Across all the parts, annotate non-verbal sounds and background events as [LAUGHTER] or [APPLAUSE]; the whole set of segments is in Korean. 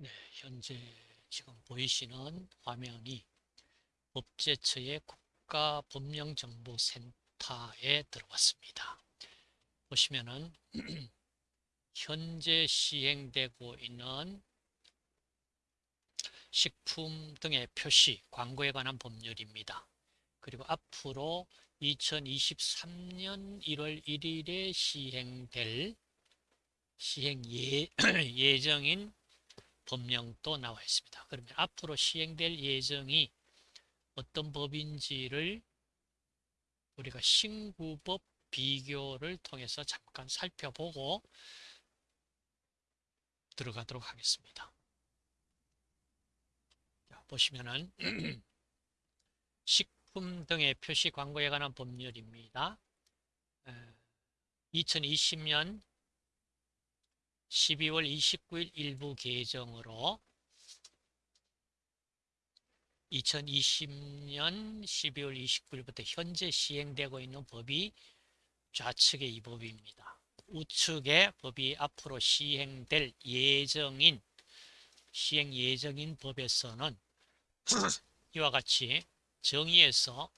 네, 현재 지금 보이시는 화면이 법제처의 국가법령정보센터에 들어왔습니다. 보시면은 [CLEARS THROAT] 현재 시행되고 있는 식품 등의 표시, 광고에 관한 법률입니다. 그리고 앞으로 2023년 1월 1일에 시행될 시행 예, [CLEARS THROAT] 예정인 법령도 나와 있습니다. 그러면 앞으로 시행될 예정이 어떤 법인지를 우리가 신구법 비교를 통해서 잠깐 살펴보고 들어가도록 하겠습니다. 자, 보시면은 [CLEARS THROAT] 식품 등의 표시 광고에 관한 법률입니다. 2020년 12월 29일 일부 개정으로 2020년 12월 29일부터 현재 시행되고 있는 법이 좌측의 이 법입니다. 우측의 법이 앞으로 시행될 예정인 시행 예정인 법에서는 [CLEARS THROAT] 이와 같이 정의에서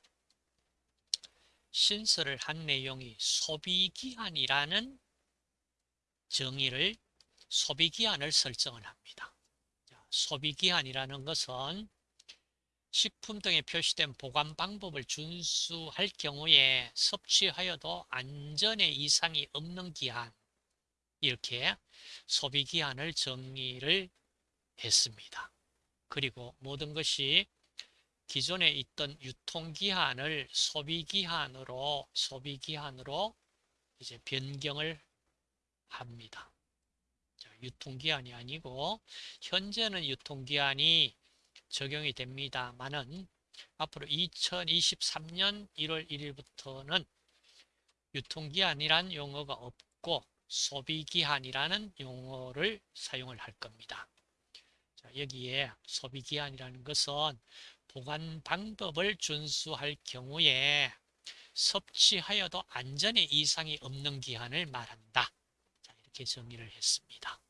신설을 한 내용이 소비기한이라는 정의를 소비기한을 설정을 합니다. 소비기한이라는 것은 식품 등에 표시된 보관 방법을 준수할 경우에 섭취하여도 안전에 이상이 없는 기한 이렇게 소비기한을 정의를 했습니다. 그리고 모든 것이 기존에 있던 유통기한을 소비기한으로 소비기한으로 이제 변경을 합니다. 자, 유통기한이 아니고 현재는 유통기한이 적용이 됩니다만은 앞으로 2023년 1월 1일부터는 유통기한이란 용어가 없고 소비기한이라는 용어를 사용을 할 겁니다. 자, 여기에 소비기한이라는 것은 보관 방법을 준수할 경우에 섭취하여도 안전에 이상이 없는 기한을 말한다. 자, 이렇게 정의를 했습니다.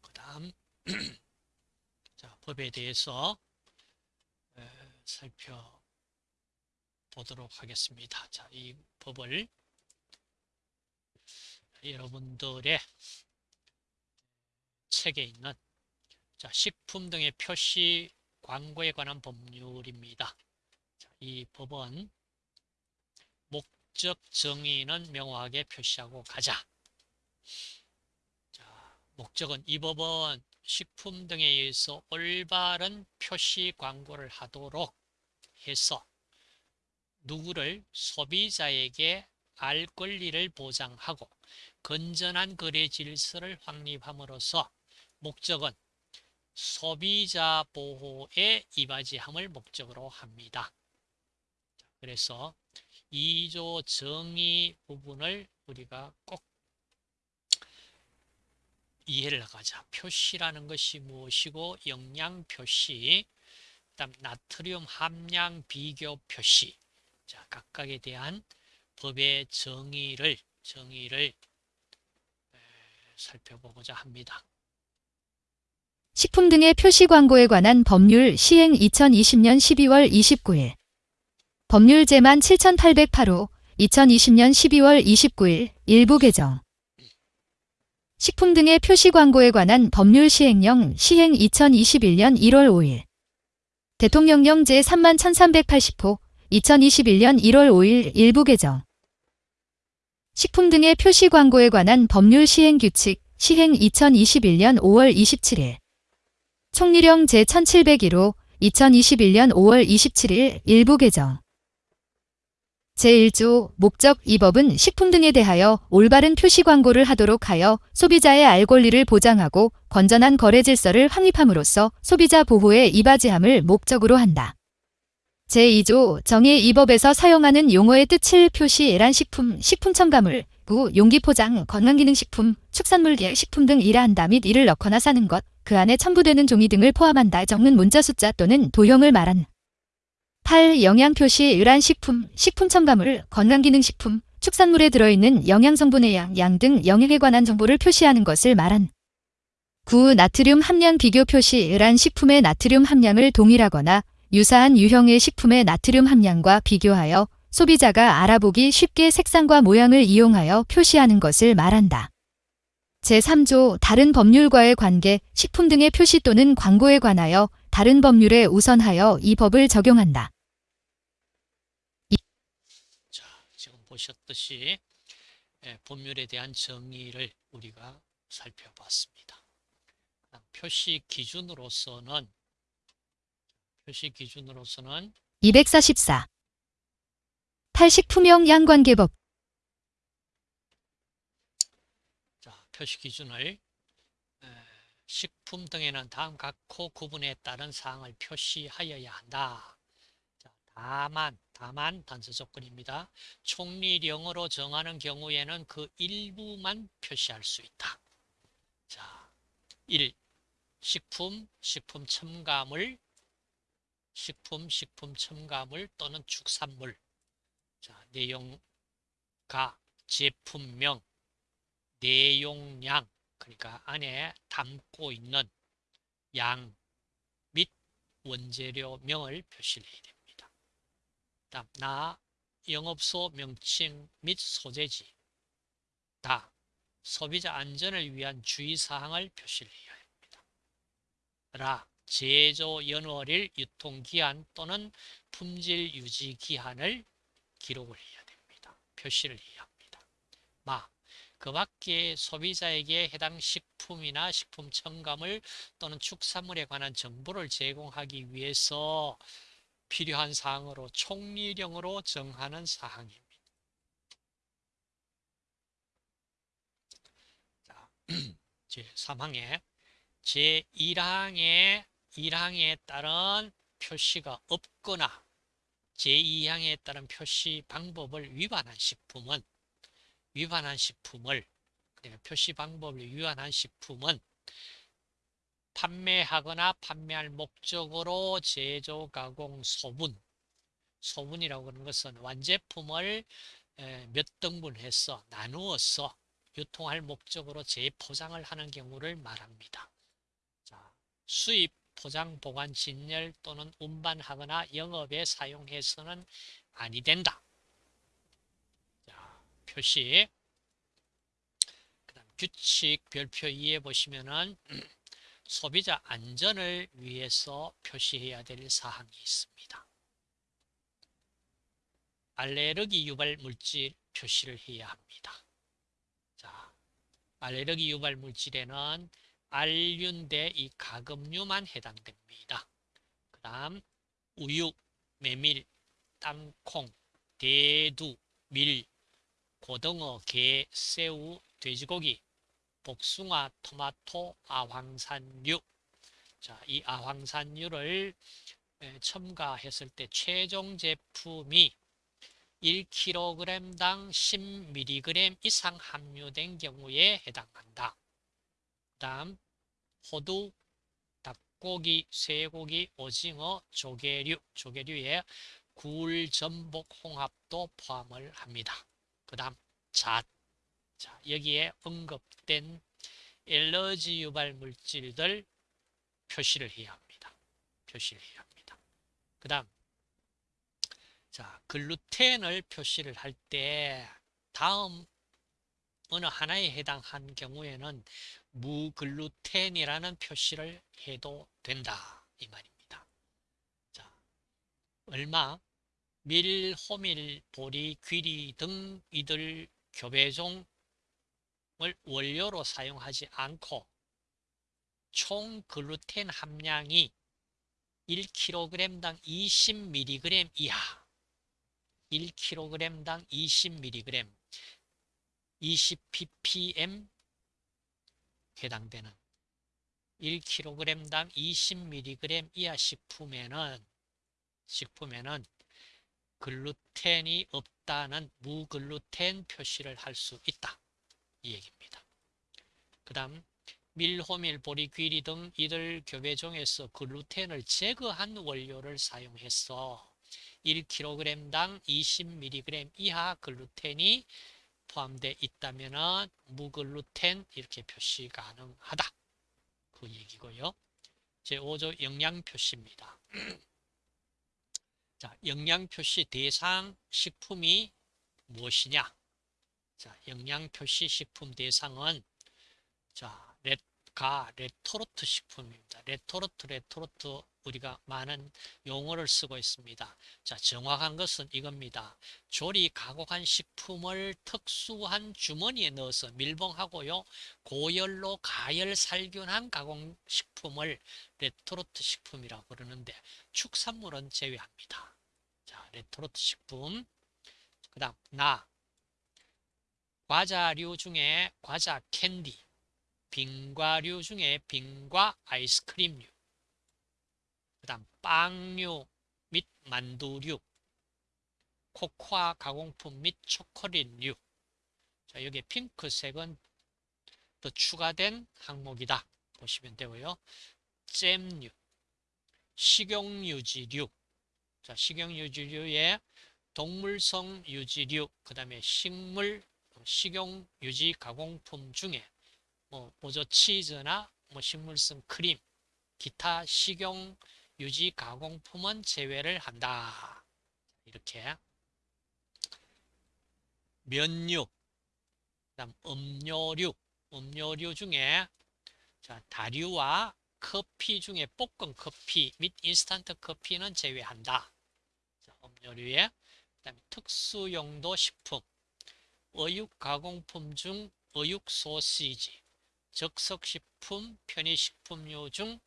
그 다음 [CLEARS THROAT] 자, 법에 대해서 살펴보도록 하겠습니다. 자, 이 법을 여러분들의 책에 있는 자, 식품 등의 표시 광고에 관한 법률입니다. 자, 이 법은 목적 정의는 명확하게 표시하고 가자. 자, 목적은 이 법은 식품 등에 의해서 올바른 표시 광고를 하도록 해서 누구를 소비자에게 알 권리를 보장하고 건전한 거래 질서를 확립함으로써 목적은 소비자 보호에 이바지함을 목적으로 합니다. 그래서 2조 정의 부분을 우리가 꼭 이해를 하자. 표시라는 것이 무엇이고 영양 표시, 그다음 나트륨 함량 비교 표시. 자, 각각에 대한 법의 정의를 정의를 살펴보고자 합니다. 식품 등의 표시 광고에 관한 법률 시행 2020년 12월 29일 법률 제만 7808호 2020년 12월 29일 일부 개정 식품 등의 표시 광고에 관한 법률 시행령 시행 2021년 1월 5일. 대통령령 제3만 1380호 2021년 1월 5일 일부 개정. 식품 등의 표시 광고에 관한 법률 시행 규칙 시행 2021년 5월 27일. 총리령 제1701호 2021년 5월 27일 일부 개정 제1조 목적 이 법은 식품 등에 대하여 올바른 표시 광고를 하도록 하여 소비자의 알 권리를 보장하고 건전한 거래 질서를 확립함으로써 소비자 보호에 이바지함을 목적으로 한다. 제2조 정의 이 법에서 사용하는 용어의 뜻을 표시란 식품, 식품 첨가물, 구, 용기 포장, 건강기능식품, 축산물계 식품 등 이라 한다 및 이를 넣거나 사는 것, 그 안에 첨부되는 종이 등을 포함한다 적는 문자 숫자 또는 도형을 말한 8. 영양표시 유란 식품, 식품 첨가물, 건강기능식품, 축산물에 들어있는 영양성분의 양, 양 등 영양에 관한 정보를 표시하는 것을 말한 9. 나트륨 함량 비교 표시란 식품의 나트륨 함량을 동일하거나 유사한 유형의 식품의 나트륨 함량과 비교하여 소비자가 알아보기 쉽게 색상과 모양을 이용하여 표시하는 것을 말한다. 제3조 다른 법률과의 관계, 식품 등의 표시 또는 광고에 관하여 다른 법률에 우선하여 이 법을 적용한다. 자, 지금 보셨듯이 예, 법률에 대한 정의를 우리가 살펴봤습니다. 표시 기준으로서는 표시 기준으로서는 244. 탈식품형 양관계법 자, 표시 기준을 에, 식품 등에는 다음 각호 구분에 따른 사항을 표시하여야 한다. 자, 다만, 다만 단서 조건입니다. 총리령으로 정하는 경우에는 그 일부만 표시할 수 있다. 자, 1. 식품, 식품 첨가물, 식품, 식품 첨가물 또는 축산물. 자, 내용가, 제품명, 내용량, 그러니까 안에 담고 있는 양 및 원재료명을 표시를 해야 됩니다. 다음, 나, 영업소 명칭 및 소재지. 다, 소비자 안전을 위한 주의사항을 표시를 해야 합니다. 라, 제조 연월일 유통기한 또는 품질 유지 기한을 기록을 해야 됩니다. 표시를 해야 합니다. 마, 그 밖에 소비자에게 해당 식품이나 식품 첨가물 또는 축산물에 관한 정보를 제공하기 위해서 필요한 사항으로 총리령으로 정하는 사항입니다. 자, [CLEARS THROAT] 제3항에 제1항에 1항에 따른 표시가 없거나 제2항에 따른 표시 방법을 위반한 식품은 위반한 식품을 표시 방법을 위반한 식품은 판매하거나 판매할 목적으로 제조, 가공, 소분 소분이라고 하는 것은 완제품을 에, 몇 등분해서 나누어서 유통할 목적으로 재포장을 하는 경우를 말합니다. 자, 수입, 포장, 보관, 진열 또는 운반하거나 영업에 사용해서는 아니 된다. 자, 표시. 그 다음 규칙 별표 2에 보시면은 소비자 안전을 위해서 표시해야 될 사항이 있습니다. 알레르기 유발 물질 표시를 해야 합니다. 자, 알레르기 유발 물질에는 알륜대 이 가금류만 해당됩니다. 그 다음 우유, 메밀, 땅콩, 대두, 밀, 고등어, 게, 새우, 돼지고기, 복숭아, 토마토, 아황산유. 자, 이 아황산유를 에, 첨가했을 때 최종 제품이 1kg당 10mg 이상 함유된 경우에 해당한다. 그 다음 호두, 닭고기, 쇠고기, 오징어, 조개류, 조개류에 굴, 전복, 홍합도 포함을 합니다. 그 다음 잣, 자, 여기에 언급된 엘러지 유발 물질들 표시를 해야 합니다. 표시를 해야 합니다. 그 다음 자, 글루텐을 표시를 할 때 다음 어느 하나에 해당한 경우에는 무글루텐이라는 표시를 해도 된다 이 말입니다. 자, 얼마 밀, 호밀, 보리, 귀리 등 이들 교배종 을 원료로 사용하지 않고 총 글루텐 함량이 1kg당 20mg 이하 1kg당 20mg 20ppm 해당되는 1kg당 20mg 이하 식품에는 식품에는 글루텐이 없다는 무글루텐 표시를 할 수 있다. 이 얘기입니다. 그 다음 밀 호밀, 보리, 귀리 등 이들 교배종에서 글루텐을 제거한 원료를 사용해서 1kg당 20mg 이하 글루텐이 포함되어 있다면 무글루텐 이렇게 표시 가능하다. 그 얘기고요. 제5조 영양표시입니다. [CLEARS THROAT] 자, 영양표시 대상 식품이 무엇이냐? 자, 영양표시 식품 대상은 자, 렛가 레토르트 식품입니다. 레토르트 레토르트 우리가 많은 용어를 쓰고 있습니다. 자, 정확한 것은 이겁니다. 조리 가공한 식품을 특수한 주머니에 넣어서 밀봉하고요. 고열로 가열 살균한 가공 식품을 레토르트 식품이라고 부르는데 축산물은 제외합니다. 자, 레토르트 식품. 그 다음, 나. 과자류 중에 과자 캔디. 빙과류 중에 빙과 아이스크림류. 그 다음, 빵류 및 만두류. 코코아 가공품 및 초콜릿류. 자, 여기 핑크색은 더 추가된 항목이다. 보시면 되고요. 잼류, 식용유지류. 자, 식용유지류에 동물성 유지류, 그 다음에 식물, 식용 유지 가공품 중에 뭐 보조 치즈나 뭐 식물성 크림, 기타 식용 유지 가공품은 제외를 한다. 이렇게 면류, 그다음 음료류, 음료류 중에 자, 다류와 커피 중에 볶은 커피 및 인스턴트 커피는 제외한다. 자, 음료류에 그다음에 특수 용도 식품, 어육 가공품 중 어육 소시지, 적석식품, 편의식품류 중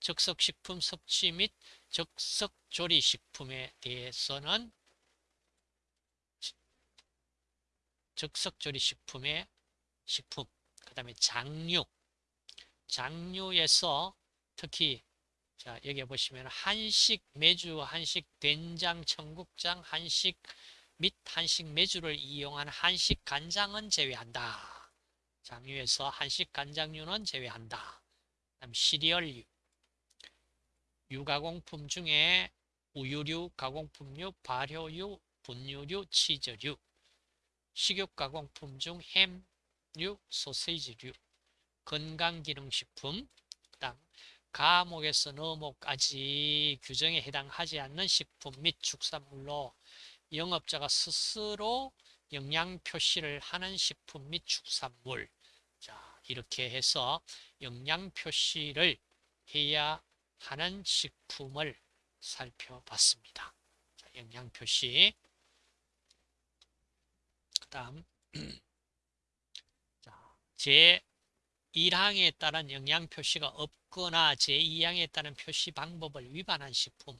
적석식품 섭취 및 적석조리식품에 대해서는 적석조리식품의 식품, 그 다음에 장류, 장류에서 특히 자 여기 보시면 한식 메주, 한식 된장, 청국장, 한식 및 한식 메주를 이용한 한식 간장은 제외한다. 장류에서 한식 간장류는 제외한다. 그다음 시리얼류, 유가공품 중에 우유류, 가공품류, 발효류, 분유류, 치즈류, 식욕 가공품 중 햄류, 소세지류, 건강기능식품, 가목에서 너목까지 규정에 해당하지 않는 식품 및 축산물로 영업자가 스스로 영양 표시를 하는 식품 및 축산물. 자, 이렇게 해서 영양 표시를 해야 하는 식품을 살펴봤습니다. 자, 영양 표시. 그 다음 [CLEARS THROAT] 자, 제 1항에 따른 영양 표시가 없거나 제2항에 따른 표시 방법을 위반한 식품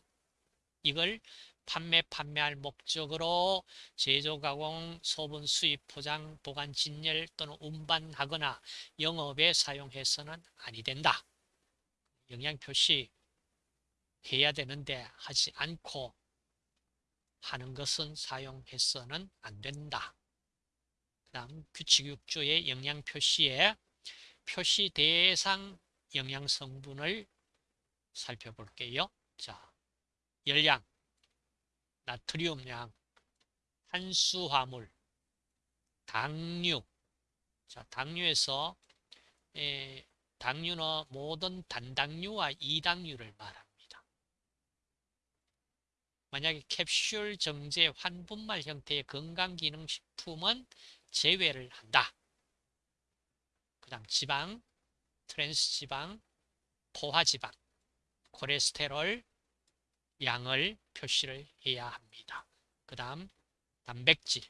이걸 판매, 판매할 목적으로 제조, 가공, 소분, 수입, 포장, 보관, 진열 또는 운반하거나 영업에 사용해서는 아니 된다. 영양 표시 해야 되는데 하지 않고 하는 것은 사용해서는 안 된다. 그 다음 규칙 6조의 영양 표시에 표시 대상 영양 성분을 살펴볼게요. 자, 열량, 나트륨량, 탄수화물, 당류. 자, 당류에서 에, 당류는 모든 단당류와 이당류를 말합니다. 만약에 캡슐 정제 환분말 형태의 건강기능식품은 제외를 한다. 그 다음 지방, 트랜스 지방, 포화 지방, 콜레스테롤 양을 표시를 해야 합니다. 그 다음 단백질,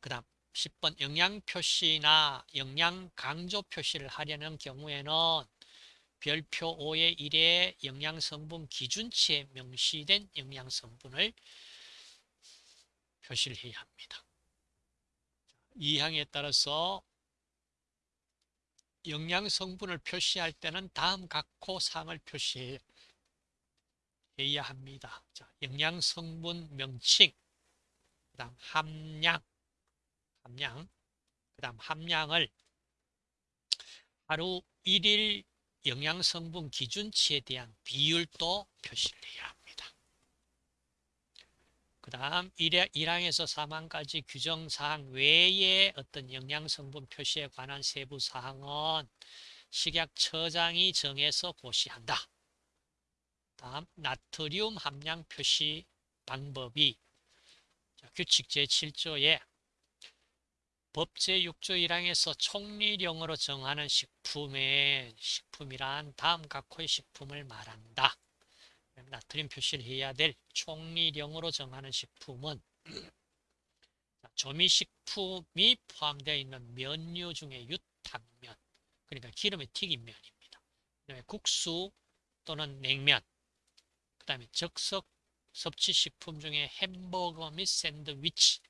그 다음 10번 영양 표시나 영양 강조 표시를 하려는 경우에는 별표 5의 1의 영양 성분 기준치에 명시된 영양 성분을 표시를 해야 합니다. 이 항에 따라서 영양 성분을 표시할 때는 다음 각호 사항을 표시해야 합니다. 자, 영양 성분 명칭, 그 다음 함량, 함량, 그 다음 함량을 하루 1일 영양 성분 기준치에 대한 비율도 표시를 해야 합니다. 그 다음 1항에서 3항까지 규정사항 외에 어떤 영양성분 표시에 관한 세부 사항은 식약처장이 정해서 고시한다. 다음 나트륨 함량 표시 방법이 자, 규칙 제7조에 법 제 6조 1항에서 총리령으로 정하는 식품의 식품이란 다음 각호의 식품을 말한다. 나트륨 표시를 해야 될 총리령으로 정하는 식품은 자, 조미식품이 포함되어 있는 면류 중에 유탕면, 그러니까 기름에 튀긴 면입니다. 국수 또는 냉면, 그 다음에 적석 섭취식품 중에 햄버거 및 샌드위치,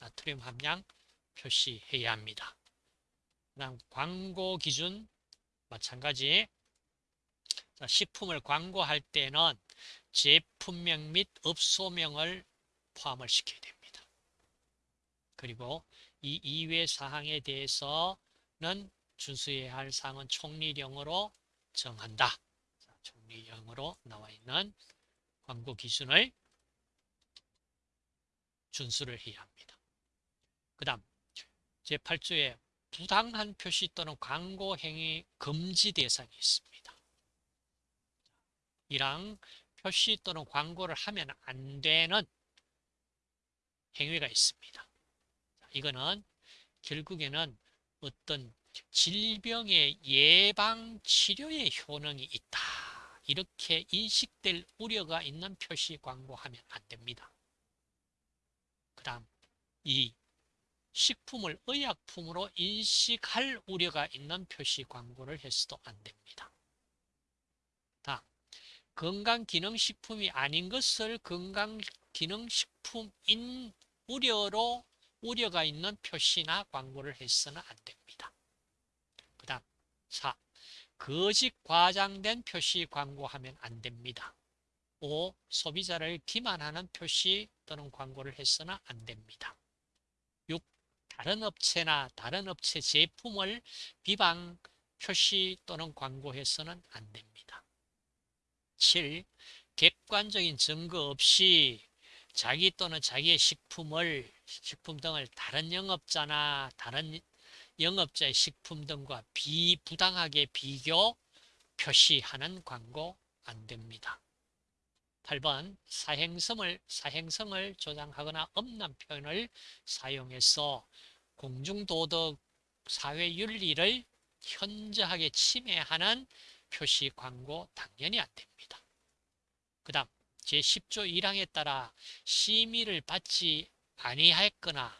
나트륨 함량 표시해야 합니다. 그 다음 광고 기준 마찬가지 자, 식품을 광고할 때는 제품명 및 업소명을 포함을 시켜야 됩니다. 그리고 이 이외 사항에 대해서는 준수해야 할 사항은 총리령으로 정한다. 자, 총리령으로 나와 있는 광고 기준을 준수를 해야 합니다. 그 다음 제8조에 부당한 표시 또는 광고 행위 금지 대상이 있습니다. 이랑 표시 또는 광고를 하면 안 되는 행위가 있습니다. 이거는 결국에는 어떤 질병의 예방 치료의 효능이 있다. 이렇게 인식될 우려가 있는 표시 광고하면 안 됩니다. 그 다음 이 식품을 의약품으로 인식할 우려가 있는 표시 광고를 해서도 안 됩니다. 다음 건강기능식품이 아닌 것을 건강기능식품인 우려로 우려가 있는 표시나 광고를 해서는 안 됩니다. 그 다음 4. 거짓 과장된 표시 광고하면 안 됩니다. 5. 소비자를 기만하는 표시 또는 광고를 해서는 안 됩니다. 6. 다른 업체나 다른 업체 제품을 비방 표시 또는 광고해서는 안 됩니다. 7. 객관적인 증거 없이 자기 또는 자기의 식품을 식품 등을 다른 영업자나 다른 영업자의 식품 등과 비부당하게 비교 표시하는 광고 안 됩니다. 8번 사행성을 사행성을 조장하거나 엄난 표현을 사용해서 공중도덕 사회윤리를 현저하게 침해하는 표시 광고 당연히 안 됩니다. 그 다음 제10조 1항에 따라 심의를 받지 아니하였거나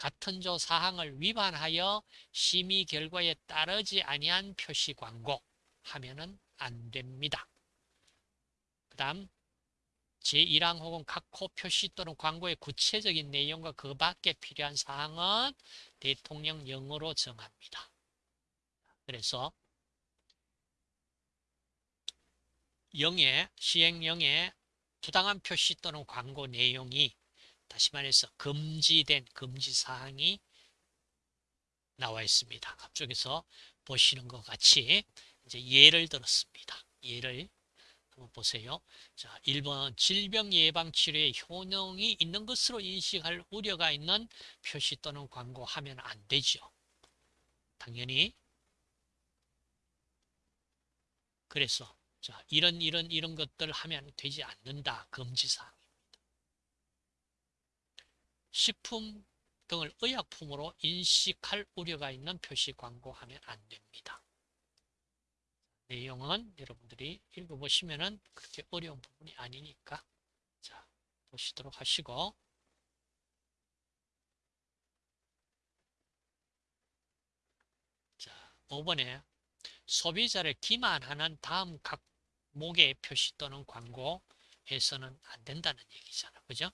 같은 조 사항을 위반하여 심의 결과에 따르지 아니한 표시 광고 하면은 안 됩니다. 그 다음 제1항 혹은 각호 표시 또는 광고의 구체적인 내용과 그 밖에 필요한 사항은 대통령령으로 정합니다. 그래서 영의 시행령의 부당한 표시 또는 광고 내용이 다시 말해서 금지된 금지 사항이 나와 있습니다. 앞쪽에서 보시는 것 같이 이제 예를 들었습니다. 예를 한번 보세요. 자, 1번 질병 예방 치료에 효능이 있는 것으로 인식할 우려가 있는 표시 또는 광고 하면 안 되죠. 당연히 그래서 자, 이런 이런 이런 것들 하면 되지 않는다. 금지사항입니다. 식품 등을 의약품으로 인식할 우려가 있는 표시 광고하면 안 됩니다. 내용은 여러분들이 읽어보시면 그렇게 어려운 부분이 아니니까 자 보시도록 하시고 자 5번에 소비자를 기만하는 다음 각 목의 표시 또는 광고 해서는 안 된다는 얘기잖아. 그죠?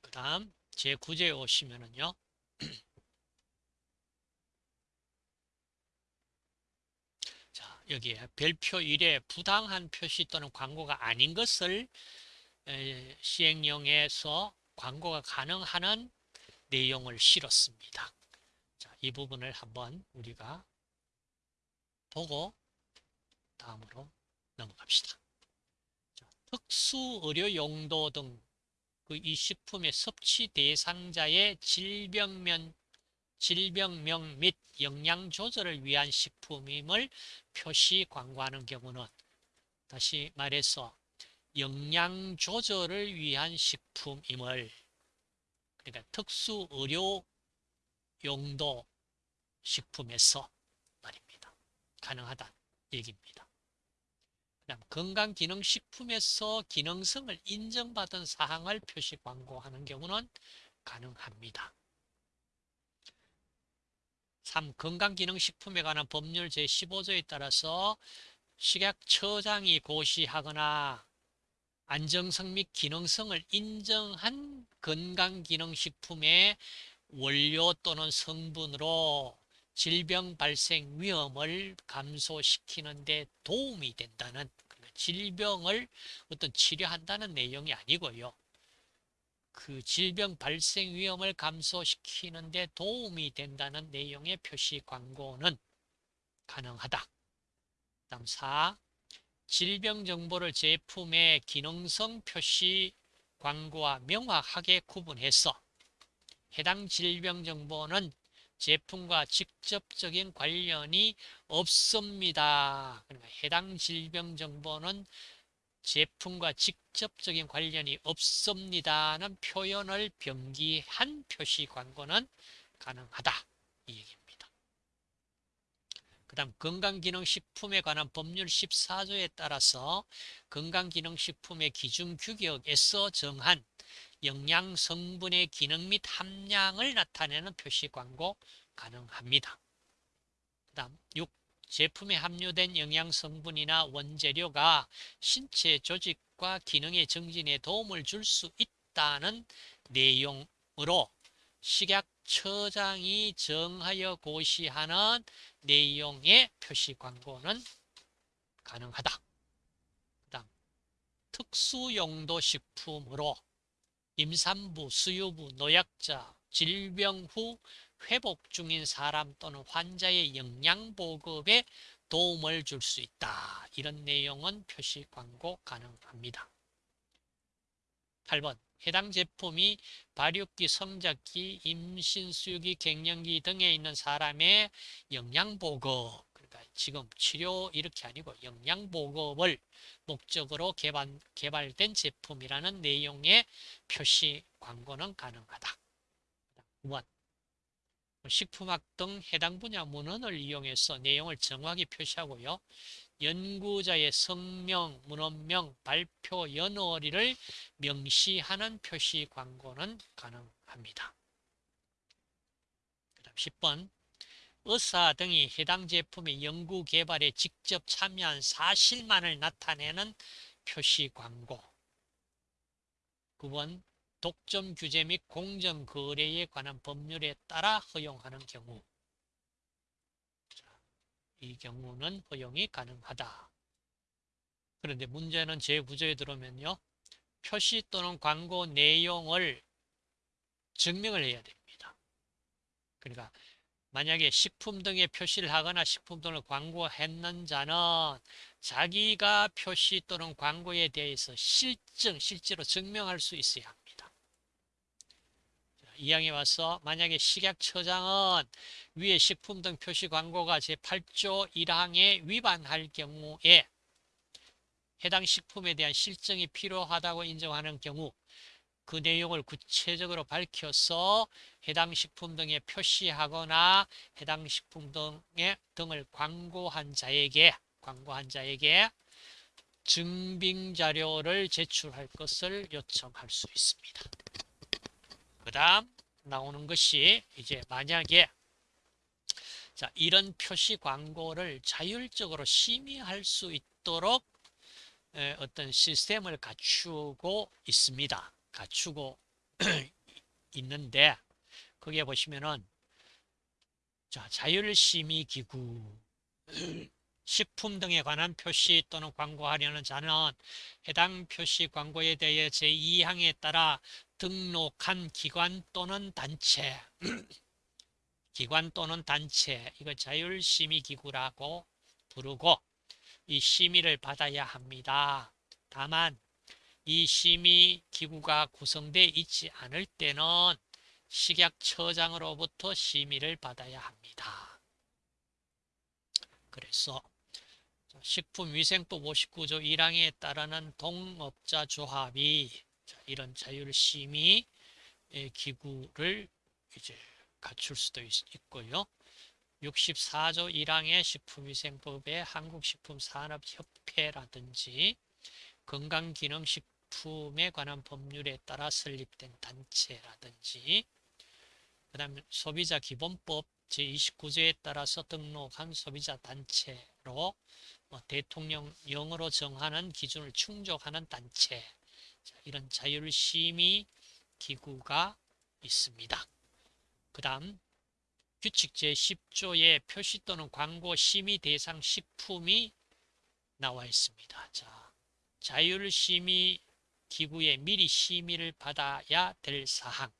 그 다음 제9제에 오시면은요. [CLEARS THROAT] 자, 여기에 별표 1에 부당한 표시 또는 광고가 아닌 것을 시행령에서 광고가 가능한 내용을 실었습니다. 자, 이 부분을 한번 우리가 보고 다음으로 넘어갑시다. 자, 특수 의료 용도 등 그 이 식품의 섭취 대상자의 질병면 질병명 및 영양 조절을 위한 식품임을 표시 광고하는 경우는 다시 말해서 영양 조절을 위한 식품임을 그러니까 특수 의료 용도 식품에서 말입니다. 가능하다 얘기입니다. 건강기능식품에서 기능성을 인정받은 사항을 표시 광고하는 경우는 가능합니다. 3. 건강기능식품에 관한 법률 제15조에 따라서 식약처장이 고시하거나 안정성 및 기능성을 인정한 건강기능식품의 원료 또는 성분으로 질병 발생 위험을 감소시키는 데 도움이 된다는 질병을 어떤 치료한다는 내용이 아니고요. 그 질병 발생 위험을 감소시키는 데 도움이 된다는 내용의 표시 광고는 가능하다. 다음 4. 질병 정보를 제품의 기능성 표시 광고와 명확하게 구분해서 해당 질병 정보는 제품과 직접적인 관련이 없습니다. 그러니까 해당 질병 정보는 제품과 직접적인 관련이 없습니다는 표현을 병기한 표시 광고는 가능하다. 이 얘기입니다. 그 다음 건강기능식품에 관한 법률 14조에 따라서 건강기능식품의 기준 규격에서 정한 영양 성분의 기능 및 함량을 나타내는 표시 광고 가능합니다. 그 다음 6. 제품에 함유된 영양 성분이나 원재료가 신체 조직과 기능의 정진에 도움을 줄 수 있다는 내용으로 식약처장이 정하여 고시하는 내용의 표시 광고는 가능하다. 특수용도 식품으로 임산부, 수유부, 노약자, 질병 후 회복 중인 사람 또는 환자의 영양 보급에 도움을 줄 수 있다. 이런 내용은 표시 광고 가능합니다. 8번 해당 제품이 발육기, 성장기, 임신, 수유기, 갱년기 등에 있는 사람의 영양 보급 지금 치료 이렇게 아니고 영양 보급을 목적으로 개발, 개발된 제품이라는 내용의 표시 광고는 가능하다. 9번 식품학 등 해당 분야 문헌을 이용해서 내용을 정확히 표시하고요. 연구자의 성명, 문헌명, 발표 연월일을 명시하는 표시 광고는 가능합니다. 그 다음 10번 의사 등이 해당 제품의 연구 개발에 직접 참여한 사실만을 나타내는 표시 광고 9번 독점 규제 및 공정 거래에 관한 법률에 따라 허용하는 경우 이 경우는 허용이 가능하다. 그런데 문제는 제9조에 들어오면요. 표시 또는 광고 내용을 증명을 해야 됩니다. 그러니까 만약에 식품 등의 표시를 하거나 식품 등을 광고했는 자는 자기가 표시 또는 광고에 대해서 실증, 실제로 증명할 수 있어야 합니다. 이항에 와서 만약에 식약처장은 위에 식품 등 표시 광고가 제8조 1항에 위반할 경우에 해당 식품에 대한 실증이 필요하다고 인정하는 경우 그 내용을 구체적으로 밝혀서 해당 식품 등에 표시하거나 해당 식품 등의 등을 광고한 자에게 광고한 자에게 증빙 자료를 제출할 것을 요청할 수 있습니다. 그 다음 나오는 것이 이제 만약에 자 이런 표시 광고를 자율적으로 심의할 수 있도록 어떤 시스템을 갖추고 있습니다. 갖추고 [CLEARS THROAT] 있는데 거기에 보시면은 자 자율심의 기구 [CLEARS THROAT] 식품 등에 관한 표시 또는 광고하려는 자는 해당 표시 광고에 대해 제2항에 따라 등록한 기관 또는 단체 [CLEARS THROAT] 기관 또는 단체 이거 자율심의기구라고 부르고 이 심의를 받아야 합니다. 다만 이 심의 기구가 구성되어 있지 않을 때는 식약처장으로부터 심의를 받아야 합니다. 그래서 식품위생법 59조 1항에 따르는 동업자 조합이 이런 자율심의 기구를 이제 갖출 수도 있, 있고요. 64조 1항의 식품위생법의 한국식품산업협회라든지 건강기능식 품에 관한 법률에 따라 설립된 단체라든지 그 다음에 소비자 기본법 제29조에 따라서 등록한 소비자 단체로 뭐 대통령령으로 정하는 기준을 충족하는 단체 자, 이런 자율심의 기구가 있습니다. 그 다음 규칙 제10조에 표시 또는 광고 심의 대상 식품이 나와 있습니다. 자, 자율심의 기구에 미리 심의를 받아야 될 사항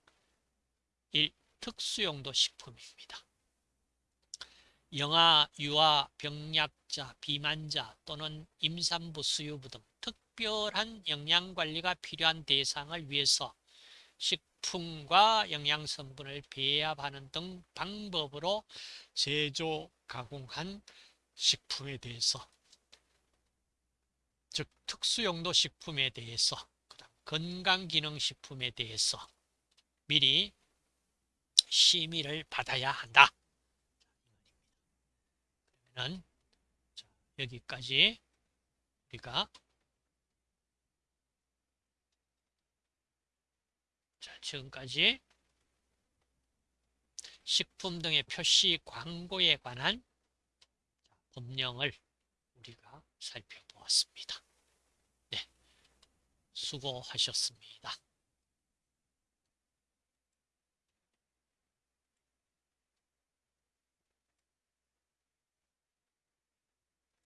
1. 특수용도 식품입니다. 영아, 유아, 병약자, 비만자 또는 임산부, 수유부 등 특별한 영양관리가 필요한 대상을 위해서 식품과 영양성분을 배합하는 등 방법으로 제조, 가공한 식품에 대해서 즉 특수용도 식품에 대해서 건강기능식품에 대해서 미리 심의를 받아야 한다. 그러면 여기까지 우리가 자, 지금까지 식품 등의 표시 광고에 관한 법령을 우리가 살펴보았습니다. 네, 수고하셨습니다.